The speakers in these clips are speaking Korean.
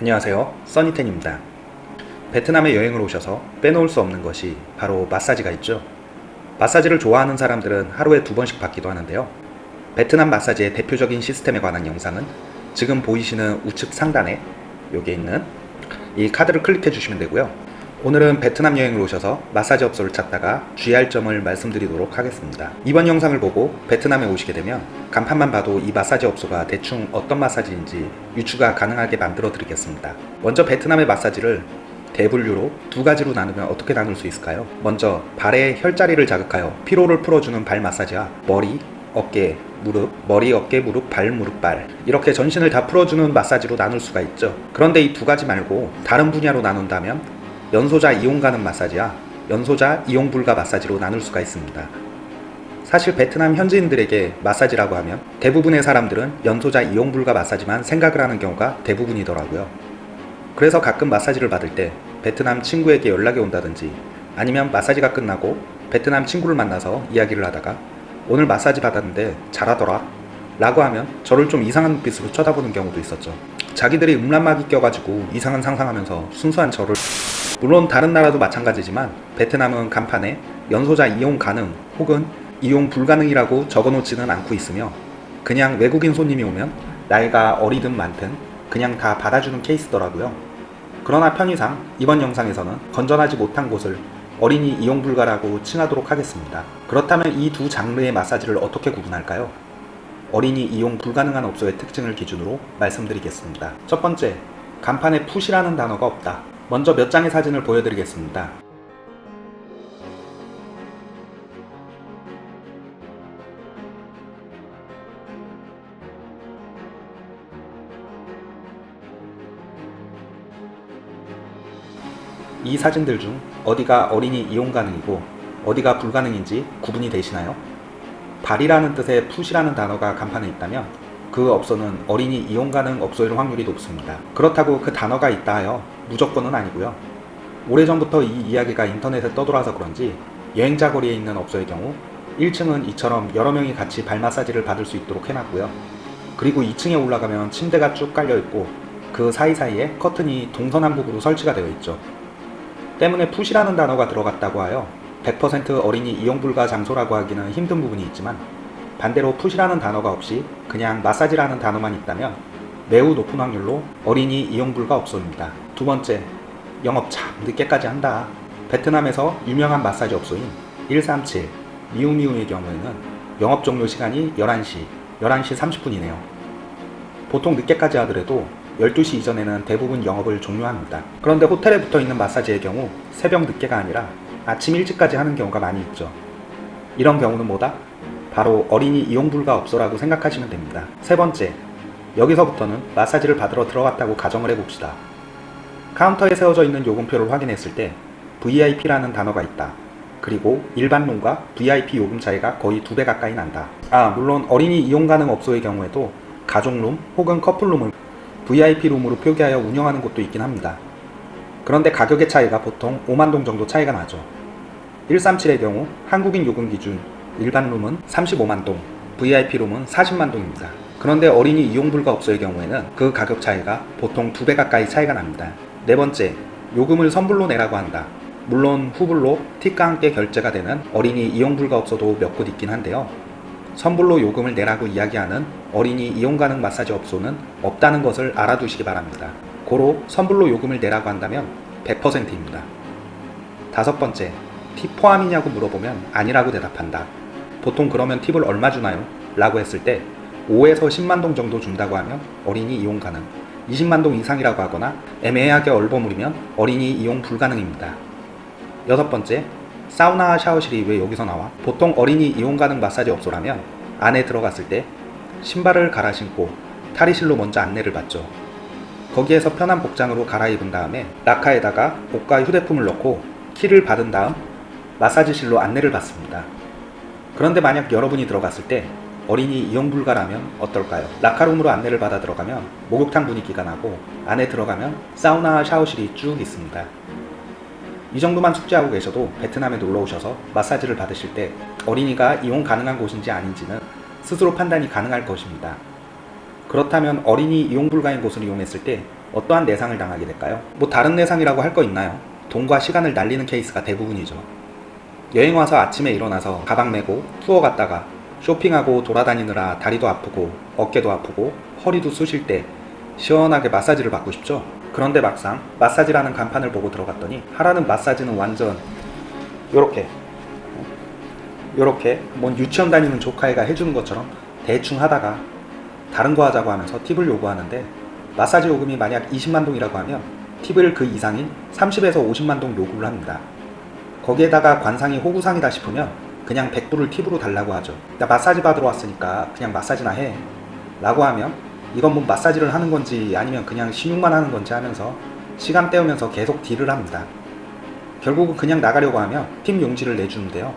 안녕하세요. 써니텐입니다. 베트남에 여행을 오셔서 빼놓을 수 없는 것이 바로 마사지가 있죠. 마사지를 좋아하는 사람들은 하루에 두 번씩 받기도 하는데요. 베트남 마사지의 대표적인 시스템에 관한 영상은 지금 보이시는 우측 상단에 여기에 있는 이 카드를 클릭해 주시면 되고요 오늘은 베트남 여행을 오셔서 마사지 업소를 찾다가 주의할 점을 말씀드리도록 하겠습니다. 이번 영상을 보고 베트남에 오시게 되면 간판만 봐도 이 마사지 업소가 대충 어떤 마사지인지 유추가 가능하게 만들어 드리겠습니다. 먼저 베트남의 마사지를 대분류로 두 가지로 나누면 어떻게 나눌 수 있을까요? 먼저 발의 혈자리를 자극하여 피로를 풀어주는 발 마사지와 머리, 어깨, 무릎, 머리, 어깨, 무릎, 발, 무릎, 발. 이렇게 전신을 다 풀어주는 마사지로 나눌 수가 있죠. 그런데 이 두 가지 말고 다른 분야로 나눈다면 연소자 이용 가능 마사지와 연소자 이용 불가 마사지로 나눌 수가 있습니다. 사실 베트남 현지인들에게 마사지라고 하면 대부분의 사람들은 연소자 이용 불가 마사지만 생각을 하는 경우가 대부분이더라고요. 그래서 가끔 마사지를 받을 때 베트남 친구에게 연락이 온다든지 아니면 마사지가 끝나고 베트남 친구를 만나서 이야기를 하다가 오늘 마사지 받았는데 잘하더라 라고 하면 저를 좀 이상한 눈빛으로 쳐다보는 경우도 있었죠. 자기들이 음란막이 껴가지고 이상한 상상하면서 순수한 저를 물론 다른 나라도 마찬가지지만 베트남은 간판에 연소자 이용 가능 혹은 이용 불가능이라고 적어놓지는 않고 있으며 그냥 외국인 손님이 오면 나이가 어리든 많든 그냥 다 받아주는 케이스더라고요. 그러나 편의상 이번 영상에서는 건전하지 못한 곳을 어린이 이용 불가라고 칭하도록 하겠습니다. 그렇다면 이 두 장르의 마사지를 어떻게 구분할까요? 어린이 이용 불가능한 업소의 특징을 기준으로 말씀드리겠습니다. 첫 번째, 간판에 푸시라는 단어가 없다. 먼저 몇 장의 사진을 보여드리겠습니다. 이 사진들 중 어디가 어린이 이용 가능이고 어디가 불가능인지 구분이 되시나요? 발이라는 뜻의 푸시라는 단어가 간판에 있다면 그 업소는 어린이 이용 가능 업소일 확률이 높습니다. 그렇다고 그 단어가 있다 하여 무조건은 아니고요. 오래전부터 이 이야기가 인터넷에 떠돌아서 그런지 여행자 거리에 있는 업소의 경우 1층은 이처럼 여러 명이 같이 발 마사지를 받을 수 있도록 해놨고요. 그리고 2층에 올라가면 침대가 쭉 깔려있고 그 사이사이에 커튼이 동서남북으로 설치가 되어 있죠. 때문에 푸시라는 단어가 들어갔다고 하여 100% 어린이 이용 불가 장소라고 하기는 힘든 부분이 있지만 반대로 푸시라는 단어가 없이 그냥 마사지라는 단어만 있다면 매우 높은 확률로 어린이 이용 불가 업소입니다. 두 번째, 영업 참 늦게까지 한다. 베트남에서 유명한 마사지 업소인 137 미우미우의 경우에는 영업 종료 시간이 11시, 11시 30분이네요. 보통 늦게까지 하더라도 12시 이전에는 대부분 영업을 종료합니다. 그런데 호텔에 붙어있는 마사지의 경우 새벽 늦게가 아니라 아침 일찍까지 하는 경우가 많이 있죠. 이런 경우는 뭐다? 바로 어린이 이용 불가 업소라고 생각하시면 됩니다. 세 번째, 여기서부터는 마사지를 받으러 들어갔다고 가정을 해봅시다. 카운터에 세워져 있는 요금표를 확인했을 때 VIP라는 단어가 있다. 그리고 일반룸과 VIP 요금 차이가 거의 두 배 가까이 난다. 아 물론 어린이 이용 가능 업소의 경우에도 가족룸 혹은 커플룸을 VIP룸으로 표기하여 운영하는 곳도 있긴 합니다. 그런데 가격의 차이가 보통 5만동 정도 차이가 나죠. 137의 경우 한국인 요금 기준 일반 룸은 35만 동, VIP룸은 40만 동입니다. 그런데 어린이 이용 불가 업소의 경우에는 그 가격 차이가 보통 두 배 가까이 차이가 납니다. 네 번째, 요금을 선불로 내라고 한다. 물론 후불로 팁과 함께 결제가 되는 어린이 이용 불가 업소도 몇 곳 있긴 한데요. 선불로 요금을 내라고 이야기하는 어린이 이용 가능 마사지 업소는 없다는 것을 알아두시기 바랍니다. 고로 선불로 요금을 내라고 한다면 100%입니다. 다섯 번째, 팁 포함이냐고 물어보면 아니라고 대답한다. 보통 그러면 팁을 얼마 주나요? 라고 했을 때 5에서 10만동 정도 준다고 하면 어린이 이용 가능 20만동 이상이라고 하거나 애매하게 얼버무리면 어린이 이용 불가능입니다. 여섯 번째, 사우나 샤워실이 왜 여기서 나와? 보통 어린이 이용 가능 마사지 업소라면 안에 들어갔을 때 신발을 갈아 신고 탈의실로 먼저 안내를 받죠. 거기에서 편한 복장으로 갈아입은 다음에 라카에다가 옷과 휴대폰을 넣고 키를 받은 다음 마사지실로 안내를 받습니다. 그런데 만약 여러분이 들어갔을 때 어린이 이용 불가라면 어떨까요? 라카룸으로 안내를 받아 들어가면 목욕탕 분위기가 나고 안에 들어가면 사우나 샤워실이 쭉 있습니다. 이 정도만 숙지하고 계셔도 베트남에 놀러 오셔서 마사지를 받으실 때 어린이가 이용 가능한 곳인지 아닌지는 스스로 판단이 가능할 것입니다. 그렇다면 어린이 이용 불가인 곳을 이용했을 때 어떠한 내상을 당하게 될까요? 뭐 다른 내상이라고 할 거 있나요? 돈과 시간을 날리는 케이스가 대부분이죠. 여행 와서 아침에 일어나서 가방 메고 투어 갔다가 쇼핑하고 돌아다니느라 다리도 아프고 어깨도 아프고 허리도 쑤실 때 시원하게 마사지를 받고 싶죠? 그런데 막상 마사지라는 간판을 보고 들어갔더니 하라는 마사지는 완전 요렇게 요렇게 뭔 유치원 다니는 조카애가 해주는 것처럼 대충 하다가 다른 거 하자고 하면서 팁을 요구하는데 마사지 요금이 만약 20만 동이라고 하면 팁을 그 이상인 30에서 50만 동 요구를 합니다. 거기에다가 관상이 호구상이다 싶으면 그냥 100불을 팁으로 달라고 하죠. 나 마사지 받으러 왔으니까 그냥 마사지나 해. 라고 하면 이건 뭐 마사지를 하는 건지 아니면 그냥 신용만 하는 건지 하면서 시간 때우면서 계속 deal을 합니다. 결국은 그냥 나가려고 하면 팁 용지를 내주는데요.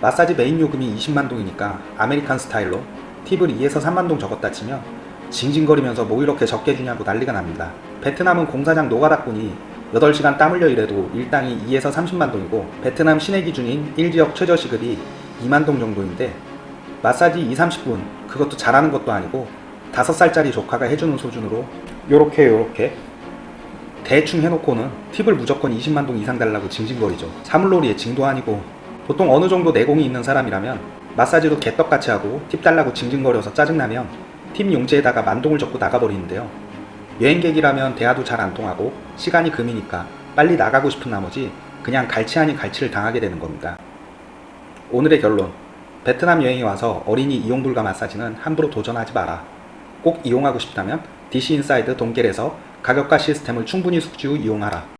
마사지 메인 요금이 20만 동이니까 American 스타일로 팁을 2에서 3만 동 적었다 치면 징징거리면서 뭐 이렇게 적게 주냐고 난리가 납니다. 베트남은 공사장 노가다꾼이 8시간 땀 흘려 일해도 일당이 2에서 30만 동이고 베트남 시내 기준인 1지역 최저시급이 2만 동 정도인데 마사지 2, 30분 그것도 잘하는 것도 아니고 5살짜리 조카가 해주는 수준으로 요렇게 요렇게 대충 해놓고는 팁을 무조건 20만 동 이상 달라고 징징거리죠. 사물놀이의 징도 아니고 보통 어느 정도 내공이 있는 사람이라면 마사지도 개떡같이 하고 팁 달라고 징징거려서 짜증나면 팁 용지에다가 만동을 적고 나가버리는데요. 여행객이라면 대화도 잘 안 통하고 시간이 금이니까 빨리 나가고 싶은 나머지 그냥 갈치 아닌 갈치를 당하게 되는 겁니다. 오늘의 결론. 베트남 여행에 와서 어린이 이용 불가 마사지는 함부로 도전하지 마라. 꼭 이용하고 싶다면 DC 인사이드 동겔에서 가격과 시스템을 충분히 숙지 후 이용하라.